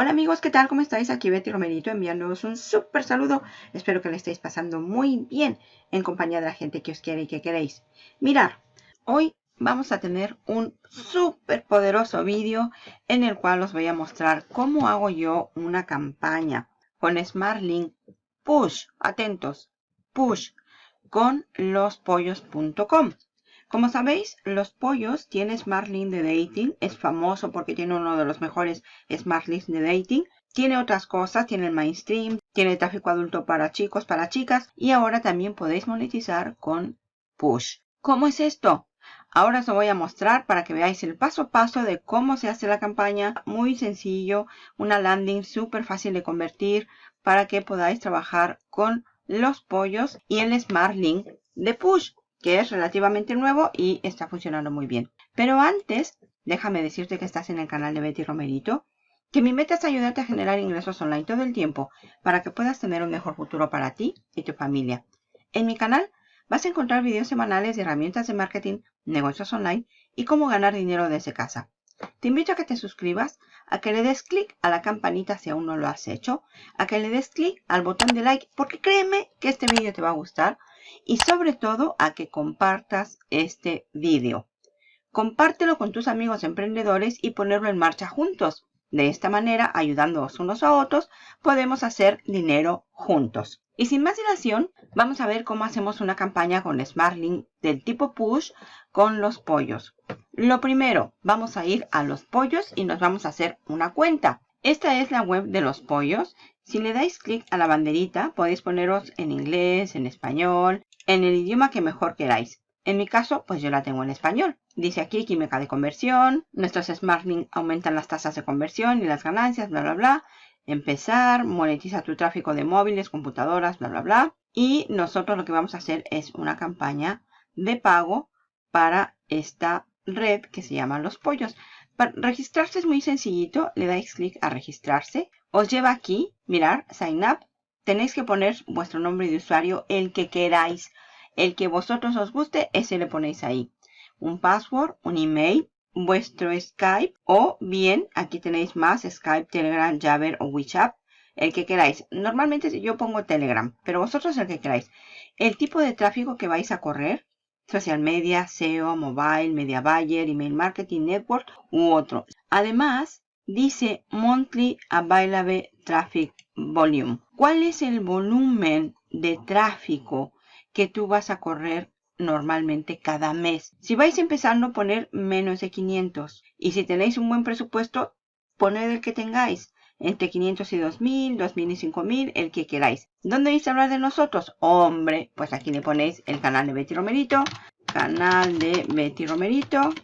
Hola amigos, ¿qué tal? ¿Cómo estáis? Aquí Betty Romerito enviándoos un súper saludo. Espero que le estéis pasando muy bien en compañía de la gente que os quiere y que queréis. Mirar, hoy vamos a tener un súper poderoso vídeo en el cual os voy a mostrar cómo hago yo una campaña con SmartLink Push, atentos, Push, con lospollos.com. Como sabéis, Los Pollos tiene Smart Link de Dating. Es famoso porque tiene uno de los mejores Smart Links de Dating. Tiene otras cosas, tiene el mainstream, tiene tráfico adulto para chicos, para chicas. Y ahora también podéis monetizar con Push. ¿Cómo es esto? Ahora os voy a mostrar para que veáis el paso a paso de cómo se hace la campaña. Muy sencillo, una landing súper fácil de convertir para que podáis trabajar con los pollos y el Smart Link de Push que es relativamente nuevo y está funcionando muy bien. Pero antes, déjame decirte que estás en el canal de Betty Romerito, que mi meta es ayudarte a generar ingresos online todo el tiempo para que puedas tener un mejor futuro para ti y tu familia. En mi canal vas a encontrar videos semanales de herramientas de marketing, negocios online y cómo ganar dinero desde casa. Te invito a que te suscribas, a que le des clic a la campanita si aún no lo has hecho, a que le des clic al botón de like porque créeme que este vídeo te va a gustar y sobre todo a que compartas este vídeo. Compártelo con tus amigos emprendedores y ponerlo en marcha juntos. De esta manera, ayudándonos unos a otros, podemos hacer dinero juntos. Y sin más dilación, vamos a ver cómo hacemos una campaña con SmartLink del tipo Push con los pollos. Lo primero, vamos a ir a los pollos y nos vamos a hacer una cuenta. Esta es la web de los pollos. Si le dais clic a la banderita, podéis poneros en inglés, en español, en el idioma que mejor queráis. En mi caso, pues yo la tengo en español. Dice aquí química de conversión, nuestros SmartLink aumentan las tasas de conversión y las ganancias, bla, bla, bla. Empezar, monetiza tu tráfico de móviles, computadoras, bla, bla, bla. Y nosotros lo que vamos a hacer es una campaña de pago para esta red que se llama Los Pollos. Para registrarse es muy sencillito, le dais clic a registrarse. Os lleva aquí, mirar, sign up. Tenéis que poner vuestro nombre de usuario, el que queráis. El que vosotros os guste, ese le ponéis ahí. Un password, un email, vuestro Skype o bien, aquí tenéis más, Skype, Telegram, Jabber o WeChat. El que queráis. Normalmente yo pongo Telegram, pero vosotros el que queráis. El tipo de tráfico que vais a correr, social media, SEO, mobile, media buyer, email marketing, network u otro. Además, dice Monthly Available Traffic Volume. ¿Cuál es el volumen de tráfico que tú vas a correr normalmente cada mes? Si vais empezando, poner menos de 500. Y si tenéis un buen presupuesto, poned el que tengáis. Entre 500 y 2000, 2000 y 5000, el que queráis. ¿Dónde vais a hablar de nosotros? Hombre, pues aquí le ponéis el canal de Betty Romerito. Canal de Betty Romerito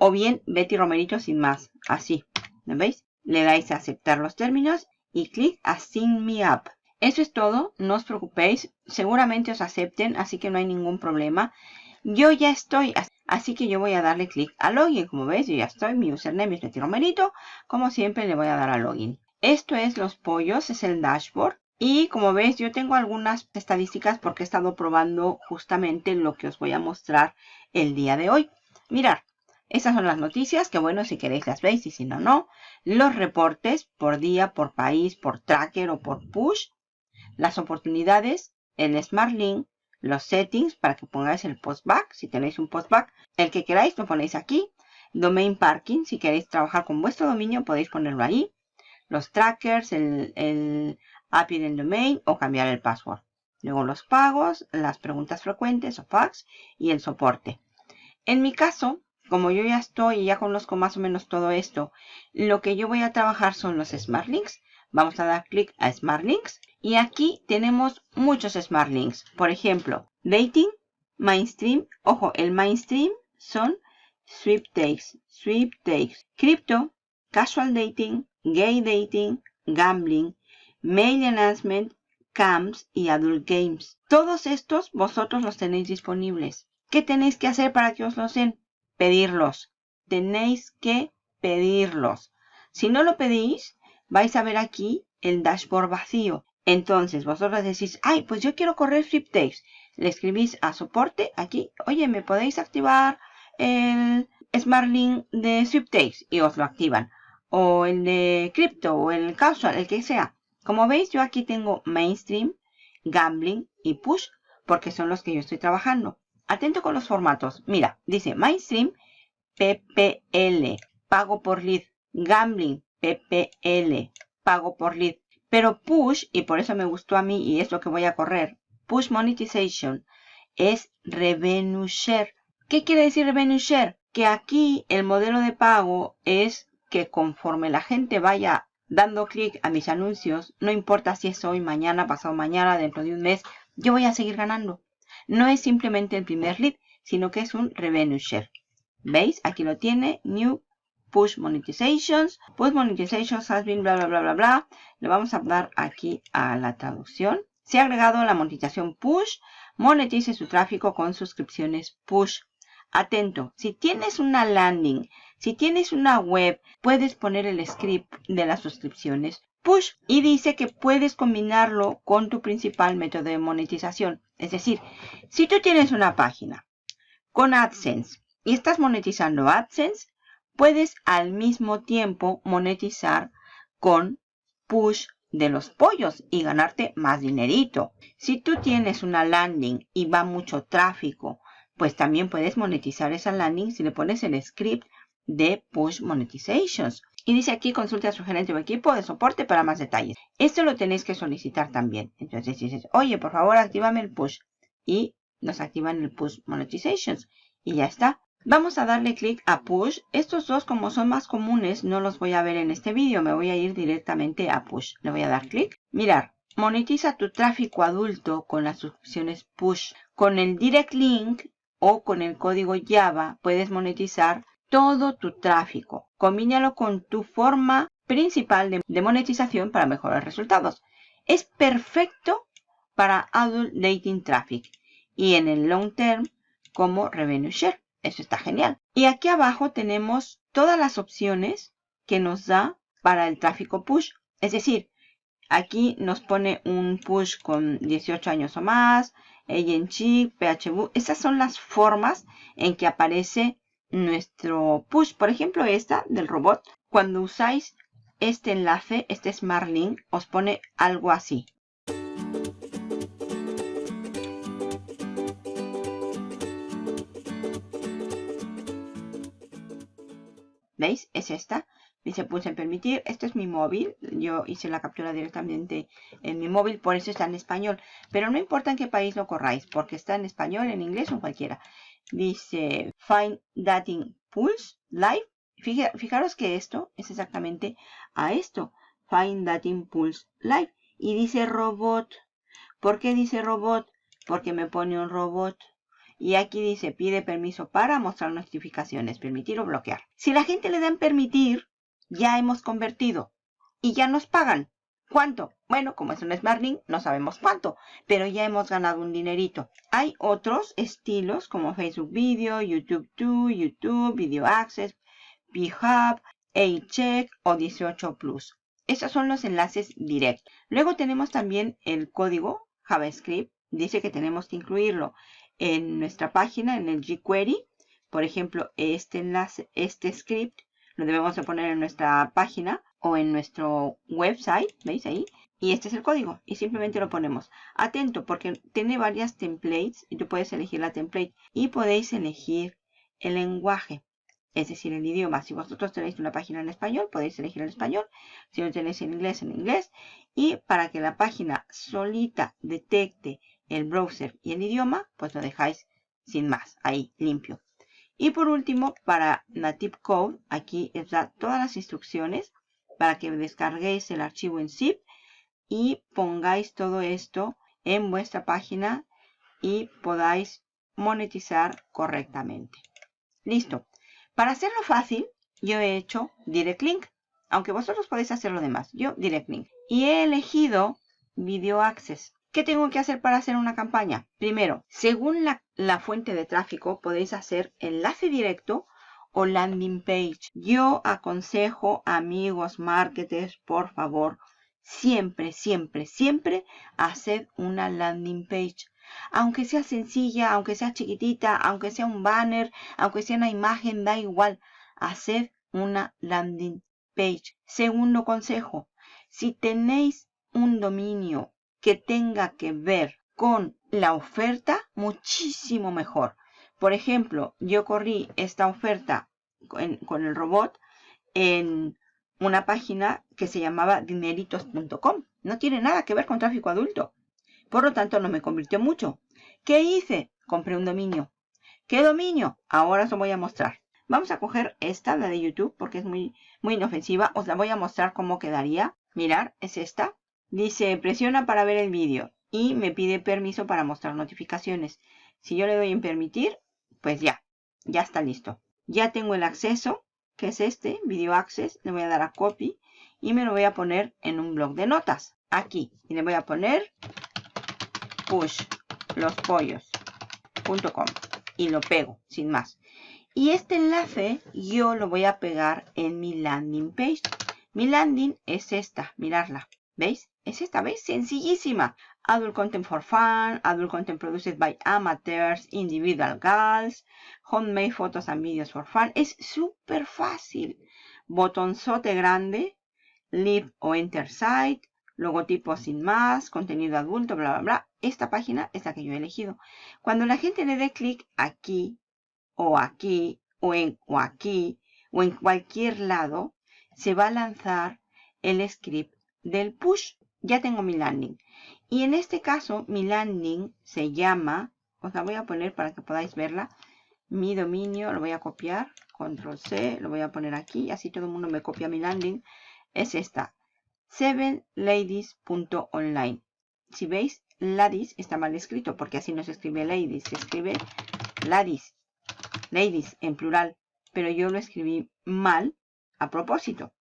o bien Betty Romerito sin más, así, ¿me veis? Le dais a aceptar los términos y clic a Sign Me Up. Eso es todo, no os preocupéis, seguramente os acepten, así que no hay ningún problema. Yo ya estoy, así que yo voy a darle clic a Login, como veis, yo ya estoy, mi username es Betty Romerito, como siempre le voy a dar a Login. Esto es los pollos, es el dashboard. Y como veis, yo tengo algunas estadísticas porque he estado probando justamente lo que os voy a mostrar el día de hoy. Mirar, estas son las noticias, que bueno, si queréis las veis y si no, no. Los reportes por día, por país, por tracker o por push. Las oportunidades, el Smart Link, los settings para que pongáis el postback, si tenéis un postback. El que queráis lo ponéis aquí. Domain parking, si queréis trabajar con vuestro dominio podéis ponerlo ahí. Los trackers, el, el API del domain o cambiar el password. Luego los pagos, las preguntas frecuentes o fax y el soporte. En mi caso, como yo ya estoy y ya conozco más o menos todo esto, lo que yo voy a trabajar son los Smart Links. Vamos a dar clic a Smart Links y aquí tenemos muchos Smart Links. Por ejemplo, Dating, Mainstream. Ojo, el Mainstream son Sweepstakes, Sweepstakes, Crypto, Casual Dating, Gay Dating, Gambling, Mail Announcement, Camps y Adult Games. Todos estos vosotros los tenéis disponibles. ¿Qué tenéis que hacer para que os los den? Pedirlos. Tenéis que pedirlos. Si no lo pedís, vais a ver aquí el dashboard vacío. Entonces, vosotros decís, ay, pues yo quiero correr Fliptakes. Le escribís a soporte aquí, oye, ¿me podéis activar el Smart Link de Sweeptakes? Y os lo activan. o el de cripto o el casual, el que sea. Como veis, yo aquí tengo mainstream, gambling y push, porque son los que yo estoy trabajando. Atento con los formatos. Mira, dice mainstream, PPL, pago por lead. Gambling, PPL, pago por lead. Pero push, y por eso me gustó a mí y es lo que voy a correr, push monetization es revenue share. ¿Qué quiere decir revenue share? Que aquí el modelo de pago es que conforme la gente vaya dando clic a mis anuncios, no importa si es hoy, mañana, pasado mañana, dentro de un mes, yo voy a seguir ganando. No es simplemente el primer lead, sino que es un revenue share. ¿Veis? Aquí lo tiene, New Push Monetizations. Push Monetizations has been bla bla bla bla bla. Le vamos a dar aquí a la traducción. Se ha agregado la monetización Push. Monetice su tráfico con suscripciones Push. Atento, si tienes una landing, si tienes una web, puedes poner el script de las suscripciones push y dice que puedes combinarlo con tu principal método de monetización. Es decir, si tú tienes una página con AdSense y estás monetizando AdSense, puedes al mismo tiempo monetizar con push de los pollos y ganarte más dinerito. Si tú tienes una landing y va mucho tráfico, pues también puedes monetizar esa landing si le pones el script de push monetizations. Y dice aquí consulte a su gerente o equipo de soporte para más detalles. Esto lo tenéis que solicitar también. Entonces dices, oye, por favor, actívame el push. Y nos activan el push monetizations. Y ya está. Vamos a darle clic a push. Estos dos como son más comunes no los voy a ver en este vídeo. Me voy a ir directamente a push. Le voy a dar clic. Mirar. Monetiza tu tráfico adulto con las suscripciones push. Con el direct link o con el código Java puedes monetizar todo tu tráfico. Combínalo con tu forma principal de, monetización para mejorar resultados. Es perfecto para Adult Dating Traffic y en el long term como Revenue Share. Eso está genial. Y aquí abajo tenemos todas las opciones que nos da para el tráfico push. Es decir, aquí nos pone un push con 18 años o más, Agency, PHV. Esas son las formas en que aparece nuestro push. Por ejemplo, esta del robot. Cuando usáis este enlace, este Smart Link, os pone algo así. ¿Veis? Es esta. Dice pulse en permitir. Este es mi móvil. Yo hice la captura directamente en mi móvil. Por eso está en español. Pero no importa en qué país lo corráis. Porque está en español, en inglés o en cualquiera. Dice Find Dating Pulse Live. Fijaros que esto es exactamente a esto. Find Dating Pulse Live. Y dice robot. ¿Por qué dice robot? Porque me pone un robot. Y aquí dice, pide permiso para mostrar notificaciones, permitir o bloquear. Si la gente le dan permitir, ya hemos convertido y ya nos pagan. ¿Cuánto? Bueno, como es un Smart Link, no sabemos cuánto, pero ya hemos ganado un dinerito. Hay otros estilos como Facebook Video, YouTube 2, YouTube, Video Access, B-Hub, A-Check o 18 Plus. Esos son los enlaces directos. Luego tenemos también el código JavaScript. Dice que tenemos que incluirlo en nuestra página, en el jQuery. Por ejemplo, este enlace, este script, lo debemos de poner en nuestra página o en nuestro website, ¿veis ahí? Y este es el código y simplemente lo ponemos. Atento porque tiene varias templates y tú puedes elegir la template y podéis elegir el lenguaje, es decir, el idioma. Si vosotros tenéis una página en español, podéis elegir el español. Si lo tenéis en inglés, en inglés. Y para que la página solita detecte el browser y el idioma, pues lo dejáis sin más, ahí, limpio. Y por último, para Native Code, aquí da todas las instrucciones para que descarguéis el archivo en zip y pongáis todo esto en vuestra página y podáis monetizar correctamente. Listo. Para hacerlo fácil, yo he hecho Direct Link, aunque vosotros podéis hacer lo demás. Yo Direct Link. Y he elegido Video Access. ¿Qué tengo que hacer para hacer una campaña? Primero, según la, fuente de tráfico, podéis hacer enlace directo o landing page. Yo aconsejo, amigos marketers, por favor, siempre, siempre, siempre haced una landing page. Aunque sea sencilla, aunque sea chiquitita, aunque sea un banner, aunque sea una imagen, da igual. Haced una landing page. Segundo consejo, si tenéis un dominio que tenga que ver con la oferta, muchísimo mejor. Por ejemplo, yo corrí esta oferta con, el robot en una página que se llamaba dineritos.com. No tiene nada que ver con tráfico adulto. Por lo tanto, no me convirtió mucho. ¿Qué hice? Compré un dominio. ¿Qué dominio? Ahora os lo voy a mostrar. Vamos a coger esta, la de YouTube, porque es muy, muy inofensiva. Os la voy a mostrar cómo quedaría. Mirar, es esta. Dice, presiona para ver el vídeo. Y me pide permiso para mostrar notificaciones. Si yo le doy en permitir, pues ya, ya está listo. Ya tengo el acceso, que es este, Video Access. Le voy a dar a Copy y me lo voy a poner en un blog de notas. Aquí. Y le voy a poner push los pollos.com y lo pego, sin más. Y este enlace yo lo voy a pegar en mi landing page. Mi landing es esta, mirarla. ¿Veis? Es esta, ¿veis? Sencillísima. Adult Content for Fun, Adult Content Produced by Amateurs, Individual Girls, Homemade Photos and Videos for Fun. Es súper fácil. Botonzote grande, Leave o Enter Site, logotipo sin más, contenido adulto, bla, bla, bla. Esta página es la que yo he elegido. Cuando la gente le dé clic aquí, o aquí, o, en, o aquí, o en cualquier lado, se va a lanzar el script del push. Ya tengo mi landing. Y en este caso, mi landing se llama, os la voy a poner para que podáis verla. Mi dominio, lo voy a copiar, control C, lo voy a poner aquí, así todo el mundo me copia mi landing. Es esta, 7ladies.online. Si veis, ladies está mal escrito, porque así no se escribe ladies, se escribe ladies ladies en plural, pero yo lo escribí mal a propósito.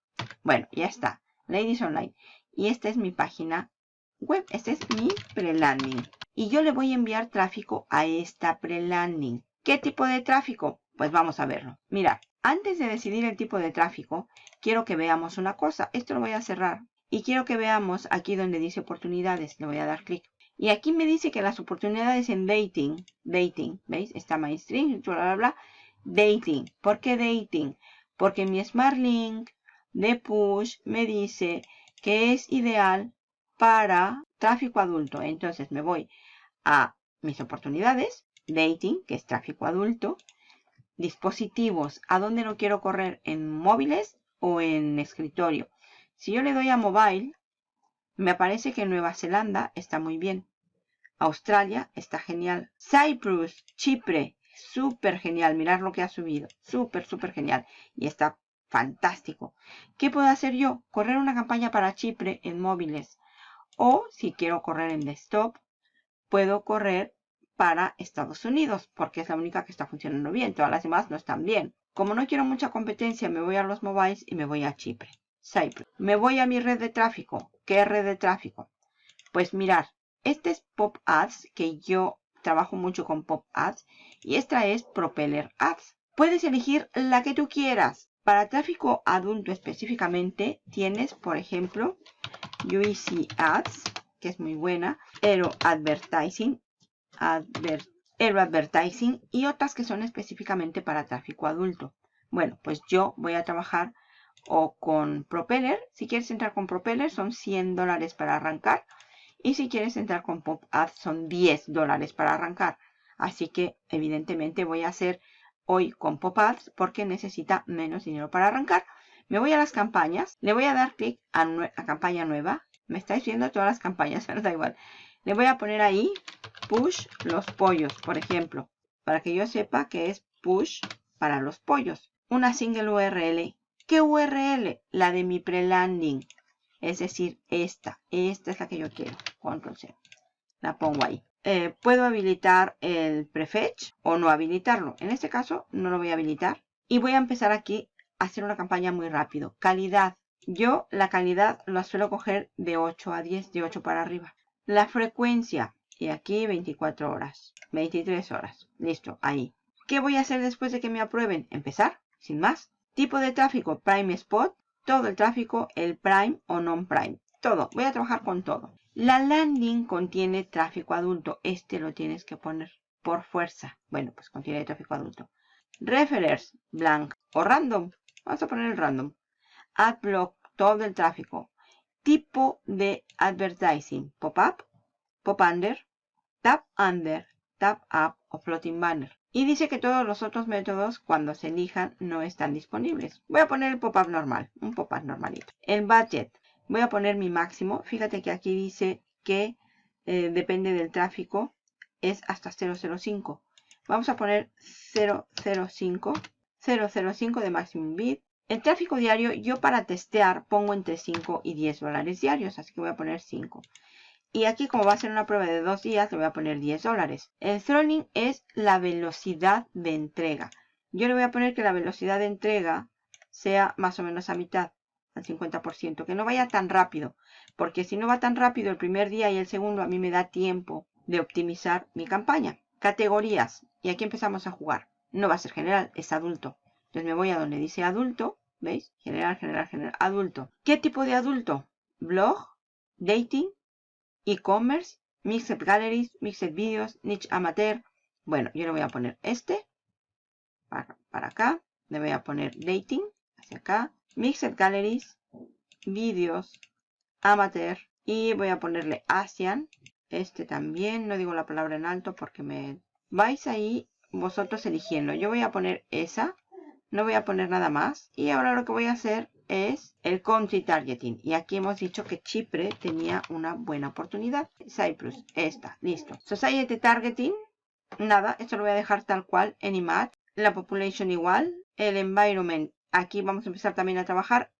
Bueno, ya está. Ladies Online. Y esta es mi página web. Este es mi pre-landing. Y yo le voy a enviar tráfico a esta pre-landing. ¿Qué tipo de tráfico? Pues vamos a verlo. Mira, antes de decidir el tipo de tráfico, quiero que veamos una cosa. Esto lo voy a cerrar. Y quiero que veamos aquí donde dice oportunidades. Le voy a dar clic. Y aquí me dice que las oportunidades en dating, dating, ¿veis? Está mainstream, bla, bla, bla. Dating. ¿Por qué dating? Porque mi Smart Link de push me dice que es ideal para tráfico adulto. Entonces me voy a mis oportunidades, dating, que es tráfico adulto, dispositivos, ¿a dónde lo quiero correr? ¿En móviles o en escritorio? Si yo le doy a mobile, me aparece que Nueva Zelanda está muy bien. Australia está genial. Cyprus, Chipre, súper genial. Mirad lo que ha subido. Súper, súper genial. Y está fantástico. ¿Qué puedo hacer yo? Correr una campaña para Chipre en móviles. O si quiero correr en desktop, puedo correr para Estados Unidos, porque es la única que está funcionando bien. Todas las demás no están bien. Como no quiero mucha competencia, me voy a los mobiles y me voy a Chipre. Cyprus. Me voy a mi red de tráfico. ¿Qué red de tráfico? Pues mirar, este es Pop Ads, que yo trabajo mucho con Pop Ads. Y esta es Propeller Ads. Puedes elegir la que tú quieras. Para tráfico adulto específicamente, tienes, por ejemplo, UEC Ads, que es muy buena. Aero Advertising, Aero Advertising y otras que son específicamente para tráfico adulto. Bueno, pues yo voy a trabajar o con Propeller. Si quieres entrar con Propeller son 100 dólares para arrancar. Y si quieres entrar con Pop Ads son 10 dólares para arrancar. Así que evidentemente voy a hacer hoy con Pop Ads porque necesita menos dinero para arrancar. Me voy a las campañas. Le voy a dar clic a, campaña nueva. Me estáis viendo todas las campañas, pero da igual. Le voy a poner ahí push los pollos, por ejemplo. Para que yo sepa que es push para los pollos. Una single URL. ¿Qué URL? La de mi pre-landing. Es decir, esta. Esta es la que yo quiero. Control C. La pongo ahí. Eh, puedo habilitar el prefetch o no habilitarlo. En este caso no lo voy a habilitar. Y voy a empezar aquí a hacer una campaña muy rápido. Calidad. Yo la calidad la suelo coger de 8 a 10, de 8 para arriba. La frecuencia. Y aquí 24 horas. 23 horas. Listo, ahí. ¿Qué voy a hacer después de que me aprueben? Empezar, sin más. Tipo de tráfico, Prime Spot todo el tráfico, el Prime o non-Prime. Todo. Voy a trabajar con todo. La landing contiene tráfico adulto. Este lo tienes que poner por fuerza. Bueno, pues contiene tráfico adulto. Referers, blank o random. Vamos a poner el random. AdBlock, todo el tráfico. Tipo de advertising, pop-up, pop-under, tap-under, tap-up o floating banner. Y dice que todos los otros métodos, cuando se elijan, no están disponibles. Voy a poner el pop-up normal, un pop-up normalito. El budget, voy a poner mi máximo. Fíjate que aquí dice que eh, depende del tráfico, es hasta 005. Vamos a poner 005, 005 de maximum bid. El tráfico diario, yo para testear pongo entre 5 y 10 dólares diarios, así que voy a poner 5. Y aquí como va a ser una prueba de dos días, le voy a poner 10 dólares. El throttling es la velocidad de entrega. Yo le voy a poner que la velocidad de entrega sea más o menos a mitad, al 50%. Que no vaya tan rápido, porque si no va tan rápido el primer día y el segundo, a mí me da tiempo de optimizar mi campaña. Categorías. Y aquí empezamos a jugar. No va a ser general, es adulto. Entonces me voy a donde dice adulto. ¿Veis? General, general, general. Adulto. ¿Qué tipo de adulto? Blog, dating, e-commerce, Mixed Galleries, Mixed Videos, Niche Amateur. Bueno, yo le voy a poner este para, acá. Le voy a poner Dating hacia acá. Mixed Galleries, Videos, Amateur. Y voy a ponerle Asian. Este también. No digo la palabra en alto porque me... Vais ahí vosotros eligiendo. Yo voy a poner esa. No voy a poner nada más. Y ahora lo que voy a hacer es el country targeting. Y aquí hemos dicho que Chipre tenía una buena oportunidad. Cyprus, esta, listo. Society targeting, nada, esto lo voy a dejar tal cual en IMAD. La population igual. El environment, aquí vamos a empezar también a trabajar.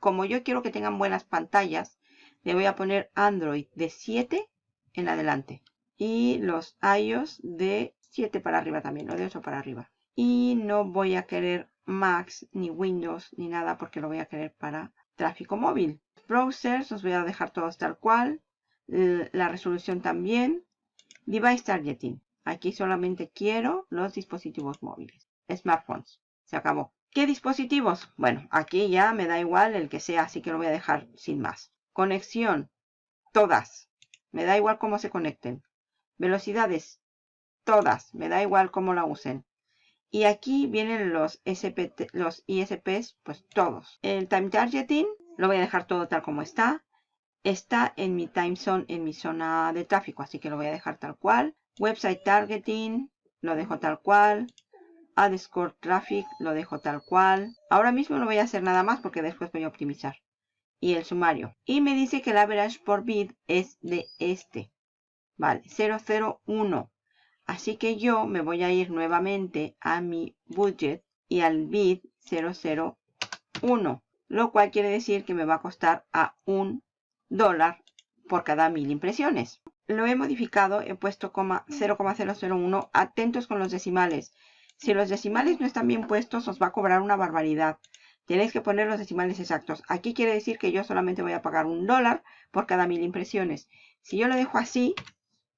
Como yo quiero que tengan buenas pantallas, le voy a poner Android de 7 en adelante. Y los iOS de 7 para arriba también, o de 8 para arriba. Y no voy a querer Max, ni Windows, ni nada porque lo voy a querer para tráfico móvil. Browsers, os voy a dejar todos tal cual. La resolución también. Device Targeting. Aquí solamente quiero los dispositivos móviles. Smartphones. Se acabó. ¿Qué dispositivos? Bueno, aquí ya me da igual el que sea, así que lo voy a dejar sin más. Conexión. Todas. Me da igual cómo se conecten. Velocidades. Todas. Me da igual cómo la usen. Y aquí vienen los, ISPs, pues todos. El time targeting lo voy a dejar todo tal como está. Está en mi time zone, en mi zona de tráfico, así que lo voy a dejar tal cual. Website targeting, lo dejo tal cual. Ad score traffic, lo dejo tal cual. Ahora mismo no voy a hacer nada más porque después voy a optimizar. Y el sumario. Y me dice que el average por bid es de este. Vale, 001. Así que yo me voy a ir nuevamente a mi budget y al bid 001. Lo cual quiere decir que me va a costar a un dólar por cada mil impresiones. Lo he modificado, he puesto 0,001. Atentos con los decimales. Si los decimales no están bien puestos, os va a cobrar una barbaridad. Tenéis que poner los decimales exactos. Aquí quiere decir que yo solamente voy a pagar un dólar por cada mil impresiones. Si yo lo dejo así,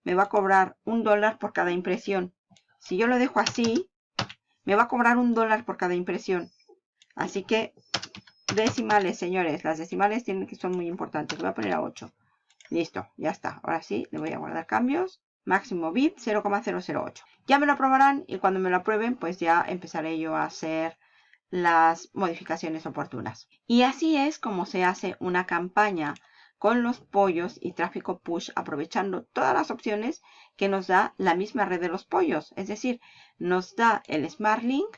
me va a cobrar un dólar por cada impresión. Si yo lo dejo así, me va a cobrar un dólar por cada impresión. Así que decimales, señores. Las decimales tienen que son muy importantes. Voy a poner a 8. Listo, ya está. Ahora sí, le voy a guardar cambios. Máximo bit 0,008. Ya me lo aprobarán y cuando me lo aprueben, pues ya empezaré yo a hacer las modificaciones oportunas. Y así es como se hace una campaña con los pollos y tráfico push aprovechando todas las opciones que nos da la misma red de los pollos. Es decir, nos da el Smart Link,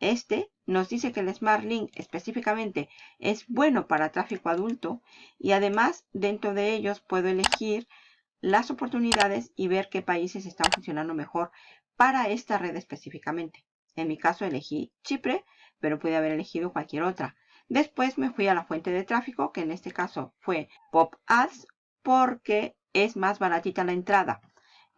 este nos dice que el Smart Link específicamente es bueno para tráfico adulto y además dentro de ellos puedo elegir las oportunidades y ver qué países están funcionando mejor para esta red específicamente. En mi caso elegí Chipre, pero puede haber elegido cualquier otra. Después me fui a la fuente de tráfico, que en este caso fue Pop Ads, porque es más baratita la entrada.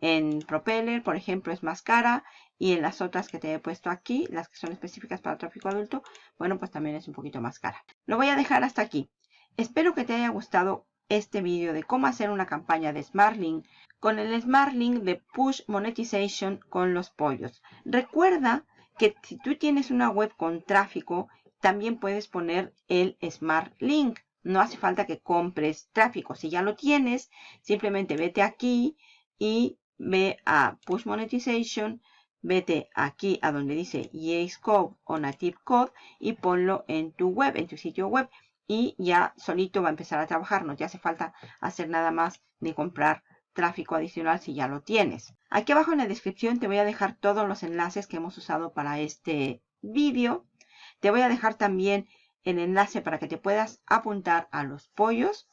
En Propeller, por ejemplo, es más cara. Y en las otras que te he puesto aquí, las que son específicas para tráfico adulto, bueno, pues también es un poquito más cara. Lo voy a dejar hasta aquí. Espero que te haya gustado este vídeo de cómo hacer una campaña de SmartLink con el SmartLink de Push Monetization con los pollos. Recuerda que si tú tienes una web con tráfico también puedes poner el Smart Link. No hace falta que compres tráfico. Si ya lo tienes, simplemente vete aquí y ve a Push Monetization, vete aquí a donde dice Yace Code o Native Code y ponlo en tu web, en tu sitio web. Y ya solito va a empezar a trabajar. No te hace falta hacer nada más ni comprar tráfico adicional si ya lo tienes. Aquí abajo en la descripción te voy a dejar todos los enlaces que hemos usado para este vídeo. Te voy a dejar también el enlace para que te puedas apuntar a los pollos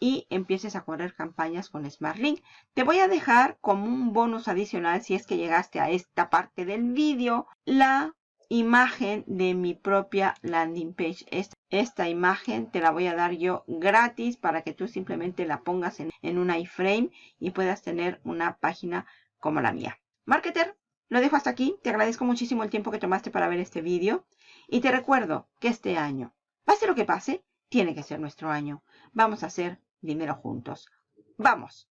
y empieces a correr campañas con SmartLink. Te voy a dejar como un bonus adicional si es que llegaste a esta parte del vídeo la imagen de mi propia landing page. Esta, esta, imagen te la voy a dar yo gratis para que tú simplemente la pongas en, en un iframe y puedas tener una página como la mía. Marketer, lo dejo hasta aquí. Te agradezco muchísimo el tiempo que tomaste para ver este vídeo. Y te recuerdo que este año, pase lo que pase, tiene que ser nuestro año. Vamos a hacer dinero juntos. ¡Vamos!